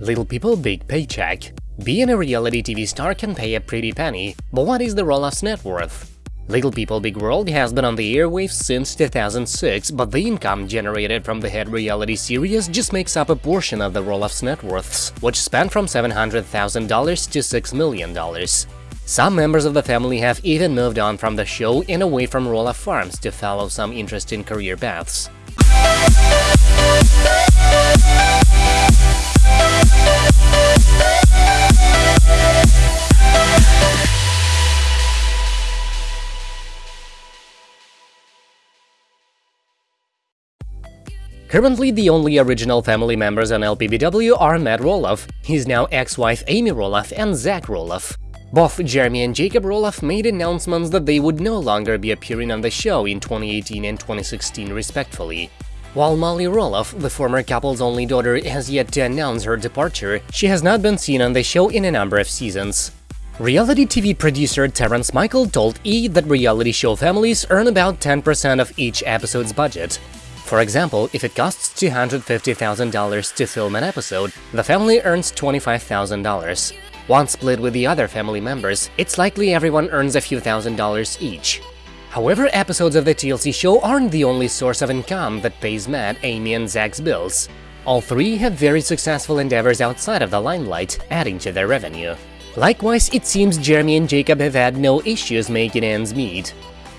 Little People Big Paycheck Being a reality TV star can pay a pretty penny, but what is the Roloff's net worth? Little People Big World has been on the airwaves since 2006, but the income generated from the hit reality series just makes up a portion of the Roloff's net worths, which span from $700,000 to $6 million. Some members of the family have even moved on from the show and away from Roloff Farms to follow some interesting career paths. Currently, the only original family members on LPBW are Matt Roloff, his now ex-wife Amy Roloff, and Zach Roloff. Both Jeremy and Jacob Roloff made announcements that they would no longer be appearing on the show in 2018 and 2016 respectively. While Molly Roloff, the former couple's only daughter, has yet to announce her departure, she has not been seen on the show in a number of seasons. Reality TV producer Terrence Michael told E! that reality show families earn about 10% of each episode's budget, for example, if it costs $250,000 to film an episode, the family earns $25,000. Once split with the other family members, it's likely everyone earns a few thousand dollars each. However, episodes of the TLC show aren't the only source of income that pays Matt, Amy and Zach's bills. All three have very successful endeavors outside of the limelight, adding to their revenue. Likewise, it seems Jeremy and Jacob have had no issues making ends meet.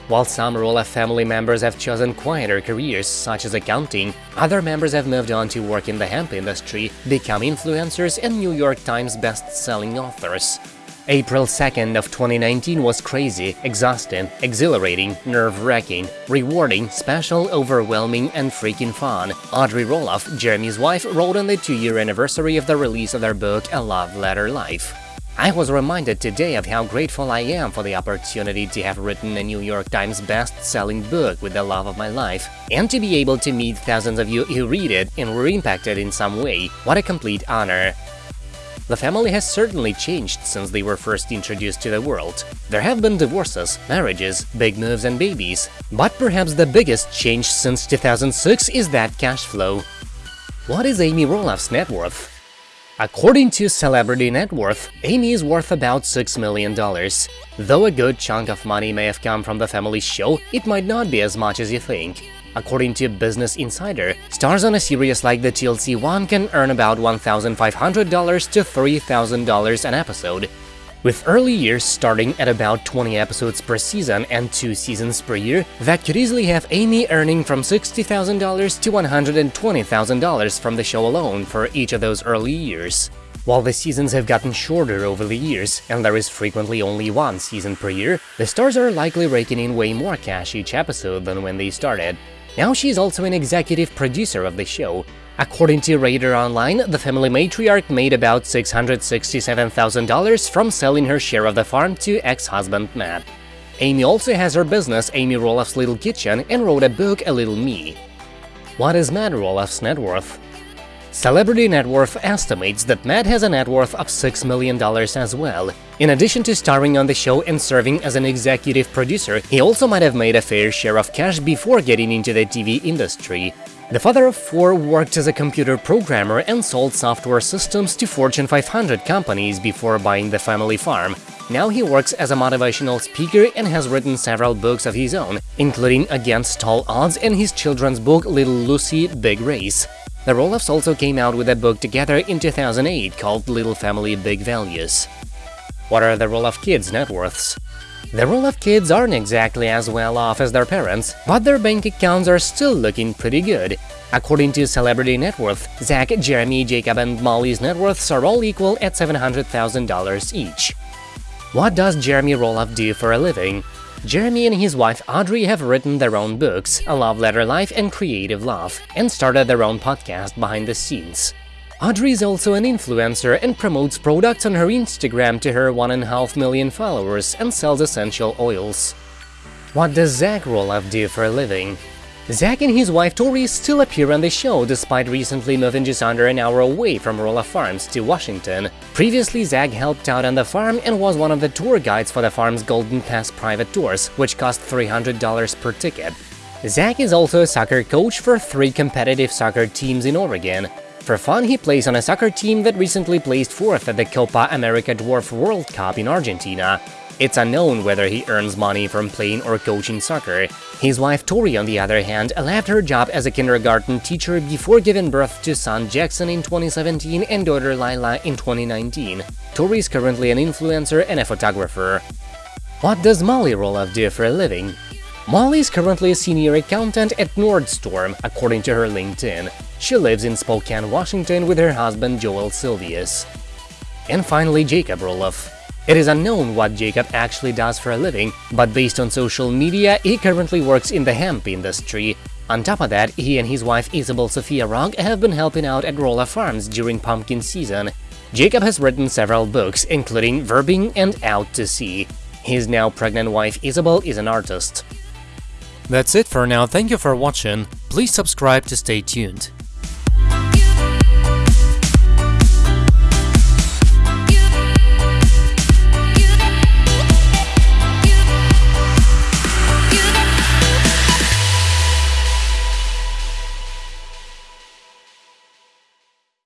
While some Roloff family members have chosen quieter careers, such as accounting, other members have moved on to work in the hemp industry, become influencers and New York Times best-selling authors. April 2nd of 2019 was crazy, exhausting, exhilarating, nerve-wracking, rewarding, special, overwhelming, and freaking fun. Audrey Roloff, Jeremy's wife, wrote on the two-year anniversary of the release of their book A Love Letter Life. I was reminded today of how grateful I am for the opportunity to have written a New York Times best-selling book with the love of my life, and to be able to meet thousands of you who read it and were impacted in some way. What a complete honor! The family has certainly changed since they were first introduced to the world. There have been divorces, marriages, big moves and babies, but perhaps the biggest change since 2006 is that cash flow. What is Amy Roloff's net worth? According to Celebrity Net Worth, Amy is worth about $6 million. Though a good chunk of money may have come from the family show, it might not be as much as you think. According to Business Insider, stars on a series like the TLC one can earn about $1,500 to $3,000 an episode, with early years starting at about 20 episodes per season and 2 seasons per year, that could easily have Amy earning from $60,000 to $120,000 from the show alone for each of those early years. While the seasons have gotten shorter over the years, and there is frequently only one season per year, the stars are likely raking in way more cash each episode than when they started. Now she's also an executive producer of the show, According to Radar Online, the family matriarch made about $667,000 from selling her share of the farm to ex-husband Matt. Amy also has her business Amy Roloff's Little Kitchen and wrote a book A Little Me. What is Matt Roloff's net worth? Celebrity Net Worth estimates that Matt has a net worth of $6 million as well. In addition to starring on the show and serving as an executive producer, he also might have made a fair share of cash before getting into the TV industry. The father of four worked as a computer programmer and sold software systems to Fortune 500 companies before buying the family farm. Now he works as a motivational speaker and has written several books of his own, including Against All Odds and his children's book Little Lucy Big Race. The Roloffs also came out with a book together in 2008 called Little Family Big Values. What are the Roloff kids' net worths? The Roloff kids aren't exactly as well off as their parents, but their bank accounts are still looking pretty good. According to Celebrity Net Worth, Zach, Jeremy, Jacob and Molly's net worths are all equal at $700,000 each. What does Jeremy Roloff do for a living? Jeremy and his wife Audrey have written their own books, A Love Letter Life and Creative Love, and started their own podcast behind the scenes. Audrey is also an influencer and promotes products on her Instagram to her 1.5 million followers and sells essential oils. What does Zach Roloff do for a living? Zach and his wife Tori still appear on the show despite recently moving just under an hour away from Roloff Farms to Washington. Previously, Zach helped out on the farm and was one of the tour guides for the farm's Golden Pass private tours, which cost $300 per ticket. Zach is also a soccer coach for three competitive soccer teams in Oregon. For fun, he plays on a soccer team that recently placed fourth at the Copa America Dwarf World Cup in Argentina. It's unknown whether he earns money from playing or coaching soccer. His wife Tori, on the other hand, left her job as a kindergarten teacher before giving birth to son Jackson in 2017 and daughter Lila in 2019. Tori is currently an influencer and a photographer. What does Molly Roloff do for a living? Molly is currently a senior accountant at Nordstrom, according to her LinkedIn. She lives in Spokane, Washington with her husband Joel Silvius. And finally, Jacob Roloff. It is unknown what Jacob actually does for a living, but based on social media, he currently works in the hemp industry. On top of that, he and his wife Isabel Sophia Rock have been helping out at Roloff Farms during pumpkin season. Jacob has written several books, including Verbing and Out to Sea. His now pregnant wife Isabel is an artist. That's it for now, thank you for watching, please subscribe to stay tuned.